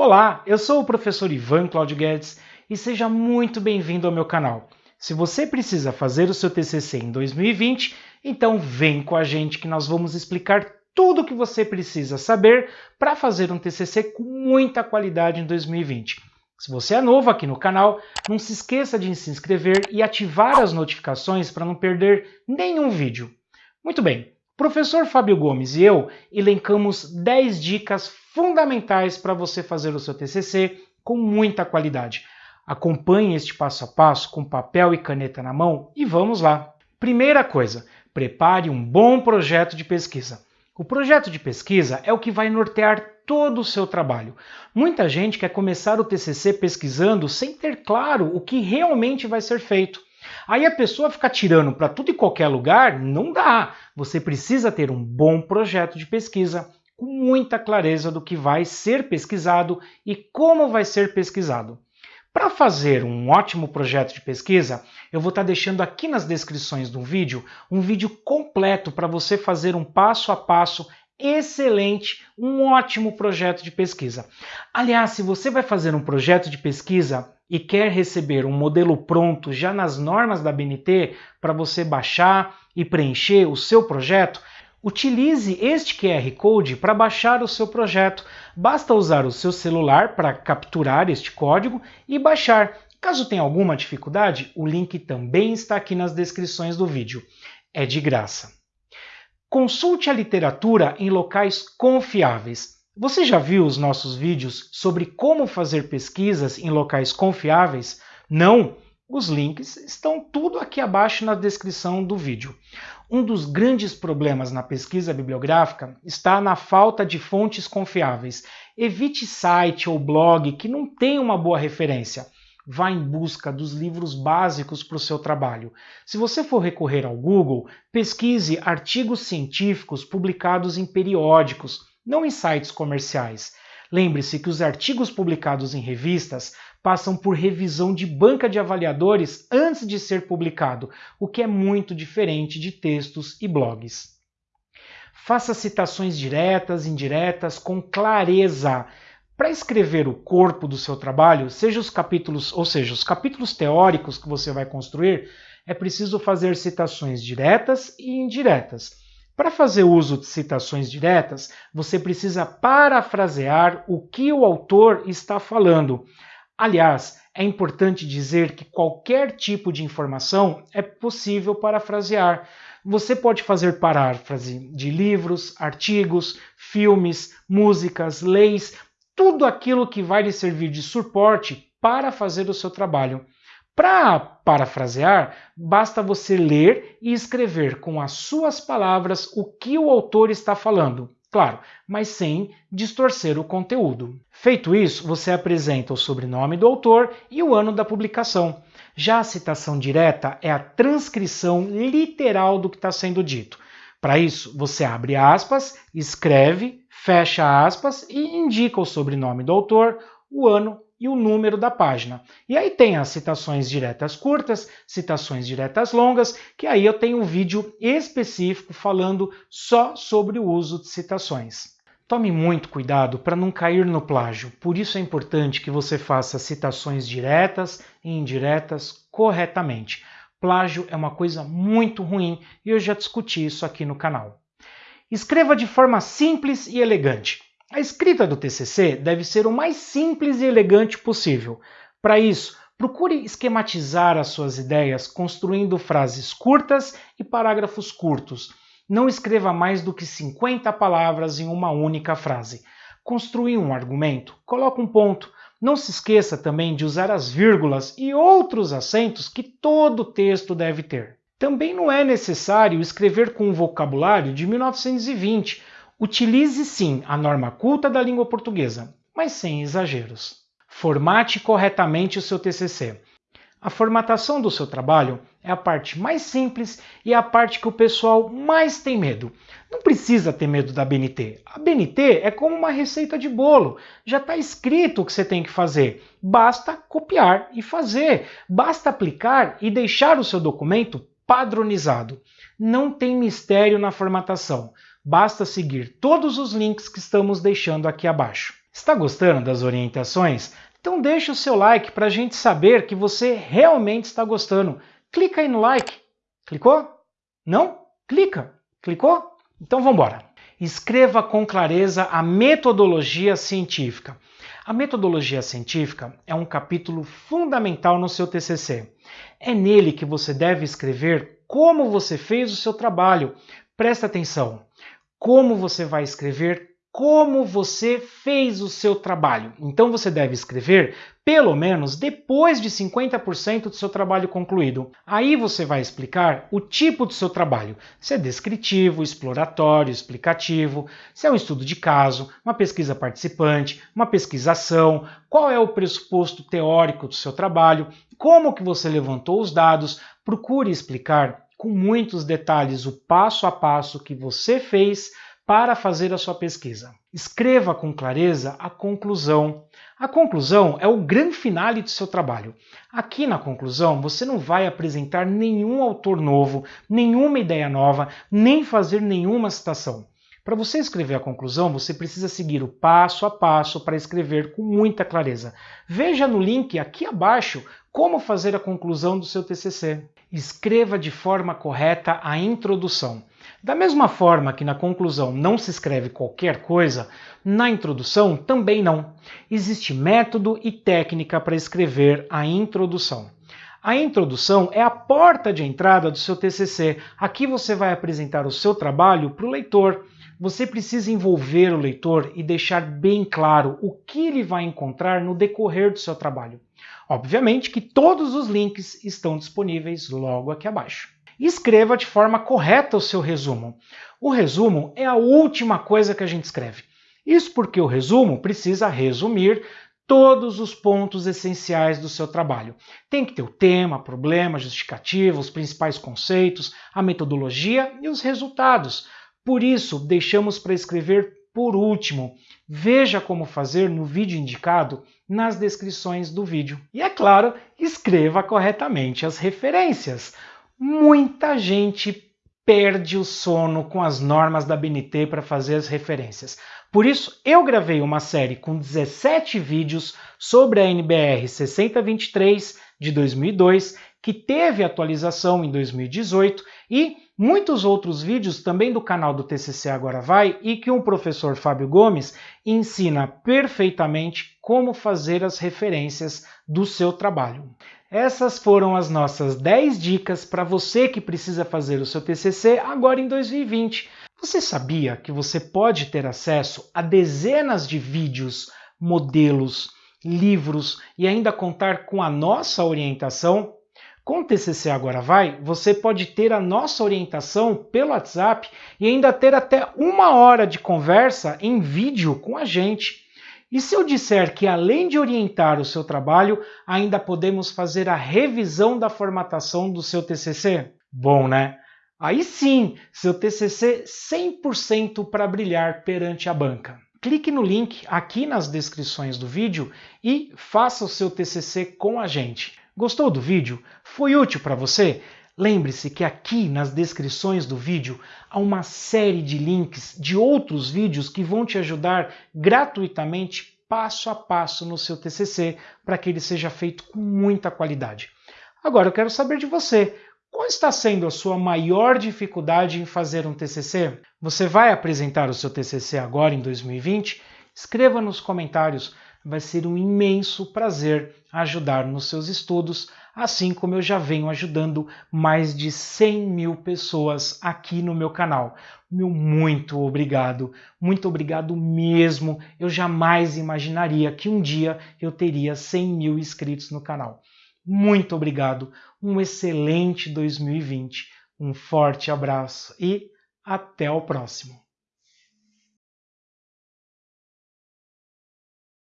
Olá, eu sou o professor Ivan Claudio Guedes e seja muito bem-vindo ao meu canal. Se você precisa fazer o seu TCC em 2020, então vem com a gente que nós vamos explicar tudo o que você precisa saber para fazer um TCC com muita qualidade em 2020. Se você é novo aqui no canal, não se esqueça de se inscrever e ativar as notificações para não perder nenhum vídeo. Muito bem, professor Fábio Gomes e eu elencamos 10 dicas fundamentais para você fazer o seu TCC com muita qualidade. Acompanhe este passo a passo com papel e caneta na mão e vamos lá. Primeira coisa, prepare um bom projeto de pesquisa. O projeto de pesquisa é o que vai nortear todo o seu trabalho. Muita gente quer começar o TCC pesquisando sem ter claro o que realmente vai ser feito. Aí a pessoa fica tirando para tudo e qualquer lugar, não dá. Você precisa ter um bom projeto de pesquisa com muita clareza do que vai ser pesquisado e como vai ser pesquisado. Para fazer um ótimo projeto de pesquisa, eu vou estar tá deixando aqui nas descrições do vídeo um vídeo completo para você fazer um passo a passo excelente, um ótimo projeto de pesquisa. Aliás, se você vai fazer um projeto de pesquisa e quer receber um modelo pronto já nas normas da BNT para você baixar e preencher o seu projeto, Utilize este QR Code para baixar o seu projeto. Basta usar o seu celular para capturar este código e baixar. Caso tenha alguma dificuldade, o link também está aqui nas descrições do vídeo. É de graça. Consulte a literatura em locais confiáveis. Você já viu os nossos vídeos sobre como fazer pesquisas em locais confiáveis? Não? Os links estão tudo aqui abaixo na descrição do vídeo. Um dos grandes problemas na pesquisa bibliográfica está na falta de fontes confiáveis. Evite site ou blog que não tem uma boa referência. Vá em busca dos livros básicos para o seu trabalho. Se você for recorrer ao Google, pesquise artigos científicos publicados em periódicos, não em sites comerciais. Lembre-se que os artigos publicados em revistas passam por revisão de banca de avaliadores antes de ser publicado, o que é muito diferente de textos e blogs. Faça citações diretas indiretas com clareza. Para escrever o corpo do seu trabalho, seja os capítulos, ou seja, os capítulos teóricos que você vai construir, é preciso fazer citações diretas e indiretas. Para fazer uso de citações diretas, você precisa parafrasear o que o autor está falando. Aliás, é importante dizer que qualquer tipo de informação é possível parafrasear. Você pode fazer paráfrase de livros, artigos, filmes, músicas, leis, tudo aquilo que vai lhe servir de suporte para fazer o seu trabalho. Para parafrasear, basta você ler e escrever com as suas palavras o que o autor está falando. Claro, mas sem distorcer o conteúdo. Feito isso, você apresenta o sobrenome do autor e o ano da publicação. Já a citação direta é a transcrição literal do que está sendo dito. Para isso, você abre aspas, escreve, fecha aspas e indica o sobrenome do autor, o ano e o número da página. E aí tem as citações diretas curtas, citações diretas longas, que aí eu tenho um vídeo específico falando só sobre o uso de citações. Tome muito cuidado para não cair no plágio, por isso é importante que você faça citações diretas e indiretas corretamente. Plágio é uma coisa muito ruim e eu já discuti isso aqui no canal. Escreva de forma simples e elegante. A escrita do TCC deve ser o mais simples e elegante possível. Para isso, procure esquematizar as suas ideias construindo frases curtas e parágrafos curtos. Não escreva mais do que 50 palavras em uma única frase. Construir um argumento, coloque um ponto. Não se esqueça também de usar as vírgulas e outros acentos que todo texto deve ter. Também não é necessário escrever com um vocabulário de 1920 Utilize sim a norma culta da língua portuguesa, mas sem exageros. Formate corretamente o seu TCC. A formatação do seu trabalho é a parte mais simples e é a parte que o pessoal mais tem medo. Não precisa ter medo da BNT. A BNT é como uma receita de bolo. Já está escrito o que você tem que fazer. Basta copiar e fazer. Basta aplicar e deixar o seu documento padronizado. Não tem mistério na formatação. Basta seguir todos os links que estamos deixando aqui abaixo. Está gostando das orientações? Então deixe o seu like para a gente saber que você realmente está gostando. Clica aí no like. Clicou? Não? Clica. Clicou? Então vamos embora. Escreva com clareza a metodologia científica. A metodologia científica é um capítulo fundamental no seu TCC. É nele que você deve escrever como você fez o seu trabalho. Presta atenção. Como você vai escrever como você fez o seu trabalho. Então você deve escrever pelo menos depois de 50% do seu trabalho concluído. Aí você vai explicar o tipo do seu trabalho, se é descritivo, exploratório, explicativo, se é um estudo de caso, uma pesquisa participante, uma pesquisação, qual é o pressuposto teórico do seu trabalho, como que você levantou os dados, procure explicar com muitos detalhes o passo a passo que você fez para fazer a sua pesquisa. Escreva com clareza a conclusão. A conclusão é o grande finale do seu trabalho. Aqui na conclusão, você não vai apresentar nenhum autor novo, nenhuma ideia nova, nem fazer nenhuma citação. Para você escrever a conclusão, você precisa seguir o passo a passo para escrever com muita clareza. Veja no link aqui abaixo como fazer a conclusão do seu TCC. Escreva de forma correta a introdução. Da mesma forma que na conclusão não se escreve qualquer coisa, na introdução também não. Existe método e técnica para escrever a introdução. A introdução é a porta de entrada do seu TCC. Aqui você vai apresentar o seu trabalho para o leitor. Você precisa envolver o leitor e deixar bem claro o que ele vai encontrar no decorrer do seu trabalho. Obviamente que todos os links estão disponíveis logo aqui abaixo escreva de forma correta o seu resumo. O resumo é a última coisa que a gente escreve. Isso porque o resumo precisa resumir todos os pontos essenciais do seu trabalho. Tem que ter o tema, problema, justificativa, os principais conceitos, a metodologia e os resultados. Por isso, deixamos para escrever por último. Veja como fazer no vídeo indicado nas descrições do vídeo. E é claro, escreva corretamente as referências muita gente perde o sono com as normas da BNT para fazer as referências. Por isso, eu gravei uma série com 17 vídeos sobre a NBR 6023 de 2002, que teve atualização em 2018, e muitos outros vídeos também do canal do TCC Agora Vai e que o professor Fábio Gomes ensina perfeitamente como fazer as referências do seu trabalho. Essas foram as nossas 10 dicas para você que precisa fazer o seu TCC agora em 2020. Você sabia que você pode ter acesso a dezenas de vídeos, modelos, livros e ainda contar com a nossa orientação? Com o TCC Agora Vai, você pode ter a nossa orientação pelo WhatsApp e ainda ter até uma hora de conversa em vídeo com a gente. E se eu disser que além de orientar o seu trabalho, ainda podemos fazer a revisão da formatação do seu TCC? Bom, né? Aí sim, seu TCC 100% para brilhar perante a banca. Clique no link aqui nas descrições do vídeo e faça o seu TCC com a gente. Gostou do vídeo? Foi útil para você? Lembre-se que aqui nas descrições do vídeo há uma série de links de outros vídeos que vão te ajudar gratuitamente passo a passo no seu TCC para que ele seja feito com muita qualidade. Agora eu quero saber de você. Qual está sendo a sua maior dificuldade em fazer um TCC? Você vai apresentar o seu TCC agora em 2020? Escreva nos comentários. Vai ser um imenso prazer ajudar nos seus estudos assim como eu já venho ajudando mais de 100 mil pessoas aqui no meu canal. Meu muito obrigado, muito obrigado mesmo. Eu jamais imaginaria que um dia eu teria 100 mil inscritos no canal. Muito obrigado, um excelente 2020, um forte abraço e até o próximo.